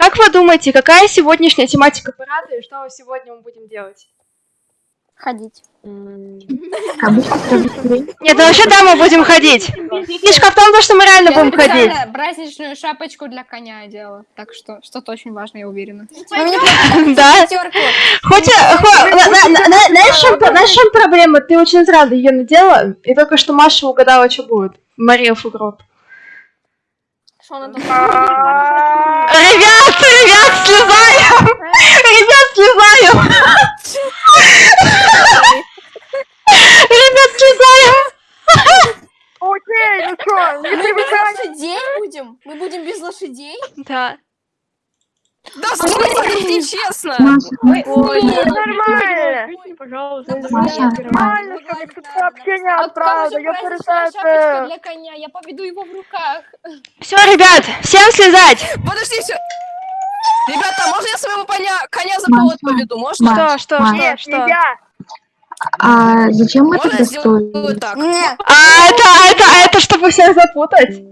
Как вы думаете, какая сегодняшняя тематика парада и что сегодня мы будем делать? Ходить. Нет, ну вообще да, мы будем ходить. Фишка в том, то, что мы реально будем ходить. праздничную шапочку для коня делала. Так что что-то очень важное, я уверена. Вы мне Да. Хоть, э, знаешь, в чем- проблема? Ты очень сразу ее надела, и только что Маша угадала, что будет. Мария Фугрот. Что она там? Ребят, слезаем! Ребят, слезаем! Ребят, слезаем! Окей, ну что, не Мы без лошадей будем? Мы будем без лошадей? Да. Да Ой, ну нормально. Пожалуйста. Нормально, что сообщение А отправил, я перестаю. для коня? Я поведу его в руках. Все, ребят, всем слезать! Подожди, все. Ребята, можно я своего коня, коня за повод Маша, поведу? Можно? Что, что, что, Нет, что? нельзя. а зачем мы Можно тогда стоим? так? А это, а это, а это чтобы всех запутать?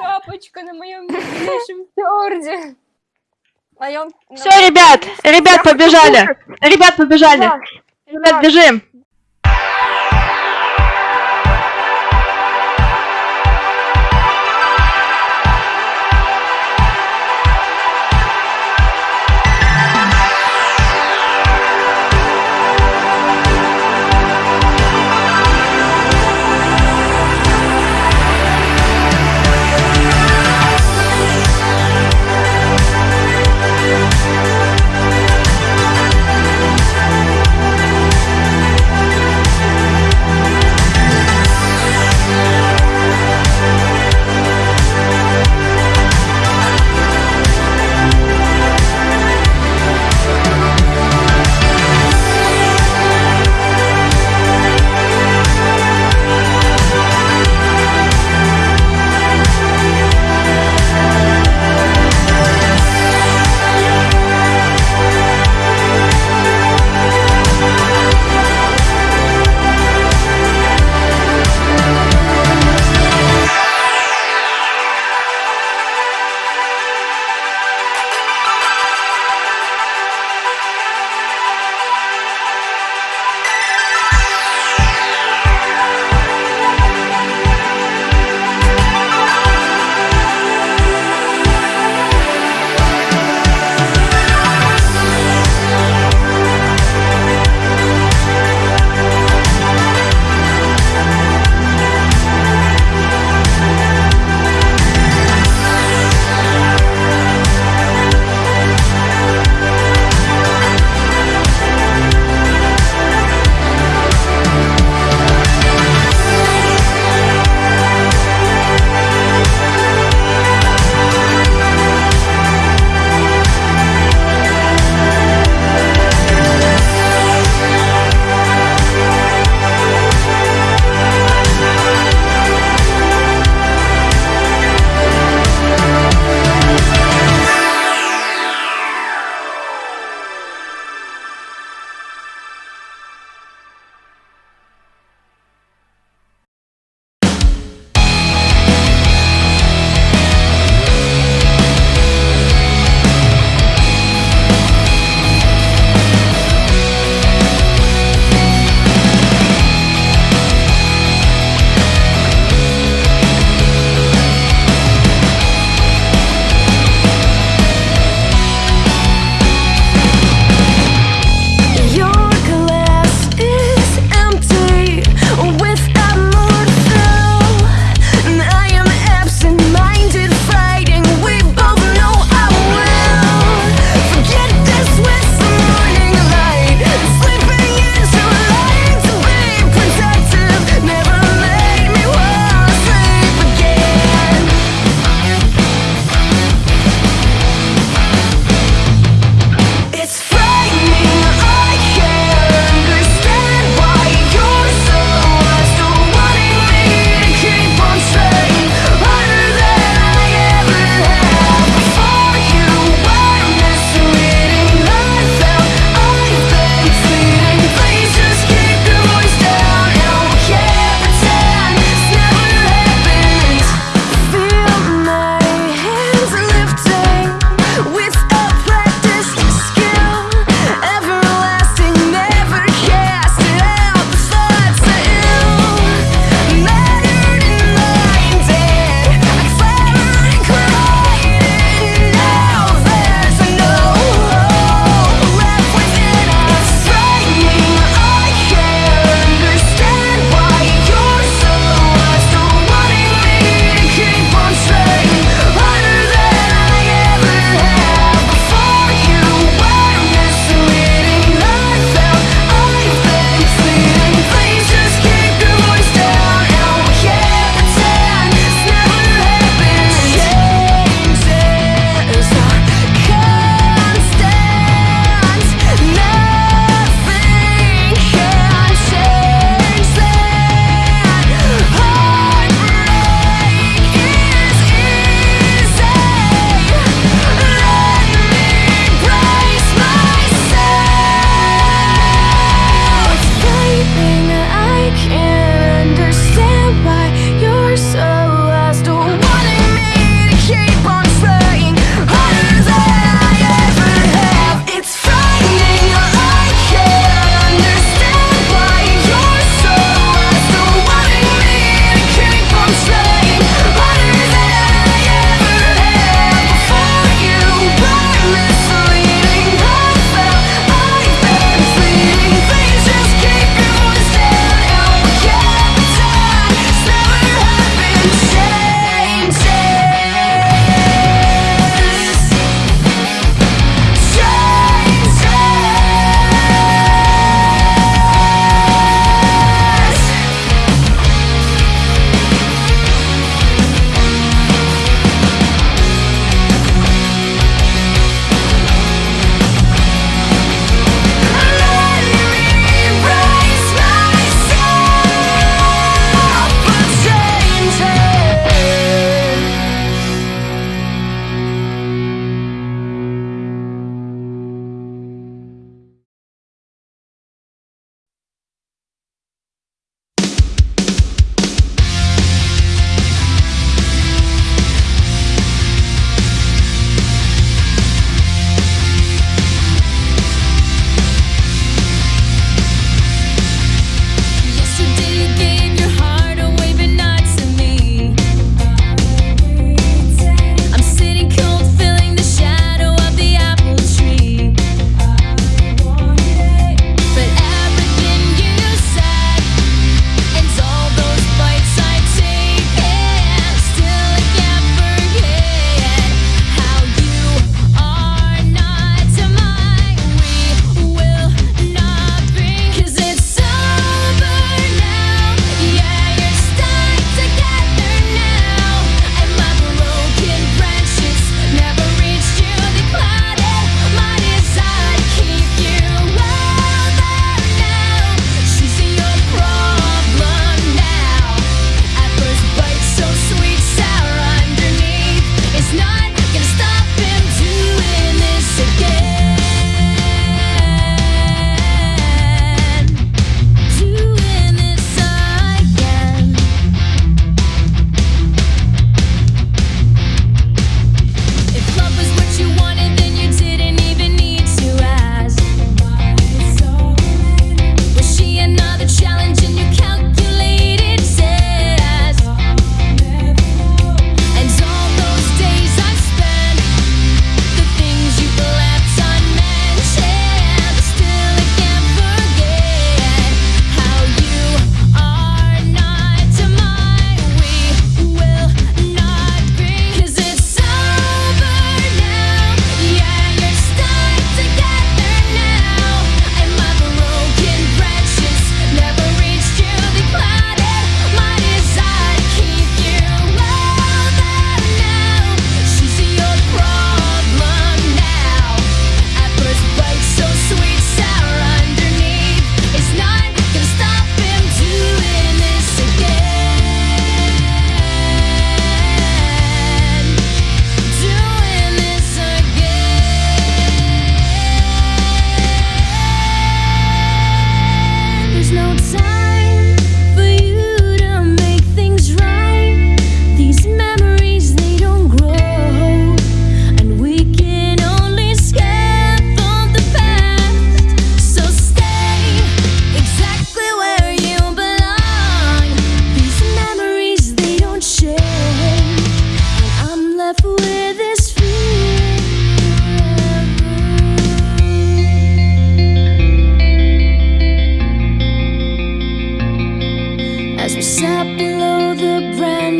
Шапочка на моем фьорде? А. Все, ребят, ребят, побежали. Ребят, побежали. Ребят, бежим.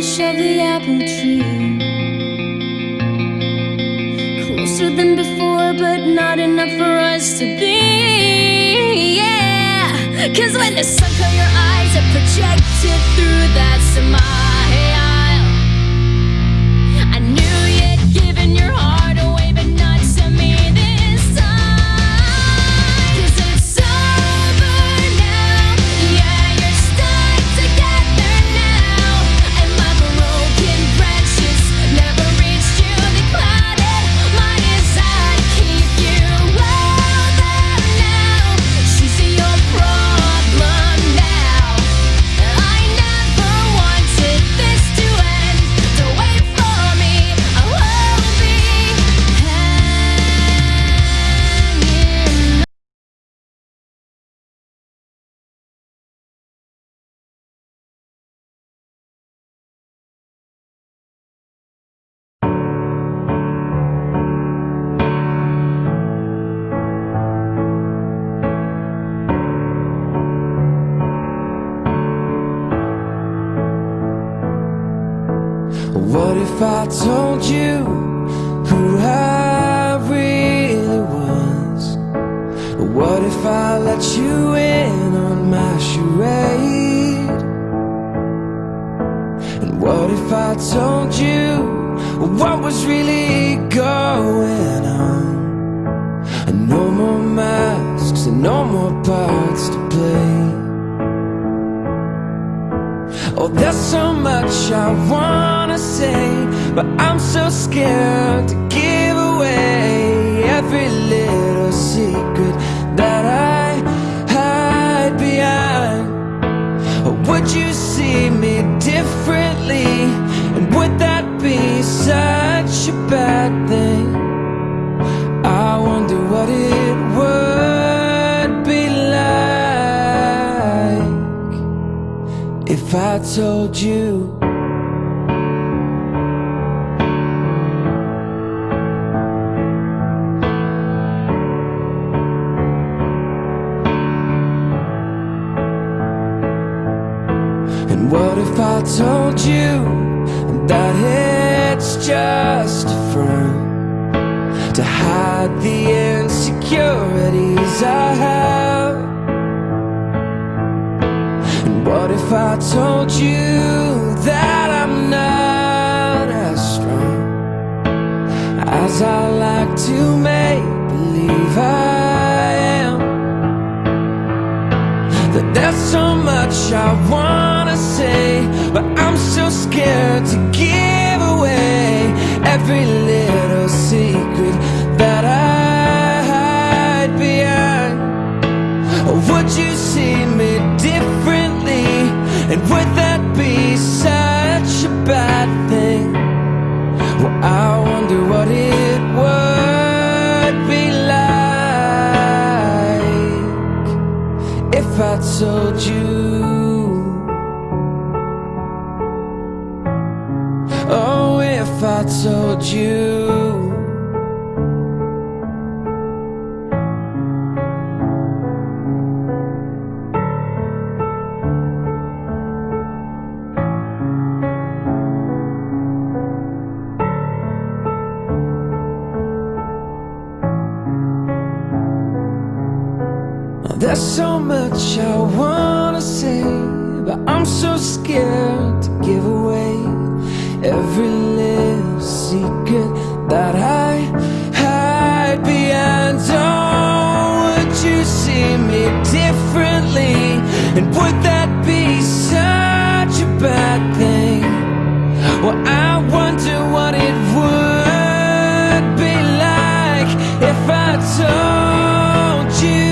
A tree. Closer than before, but not enough for us to be. Yeah. Cause when the sun caught your eyes, it projected through that smile. Told you who I really was? What if I let you in on my charade? And what if I told you what was really going on? And no more masks and no more parts to play. Oh, there's so much I wanna say, but I'm so scared to give away every little secret that I hide behind. Would you see me differently? And would that be such a bad thing? I wonder what it would be like if I told you what if I told you that it's just a front to hide the insecurities I have? And what if I told you that I'm not as strong as I like to make believe I am? That there's so much I wanna say, scared to give away every little secret that I hide behind. Would you see me differently? And would that be such a bad thing? Well, I wonder what it would be like if I told you. Told you. There's so much I wanna say, but I'm so scared to give away every secret that I hide behind. Oh, would you see me differently? And would that be such a bad thing? Well, I wonder what it would be like if I told you.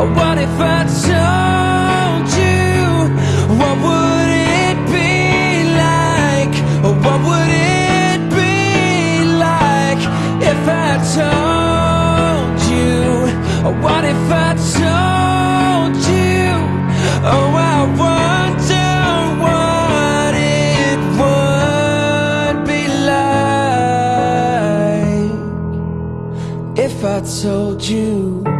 Or what if I told told you.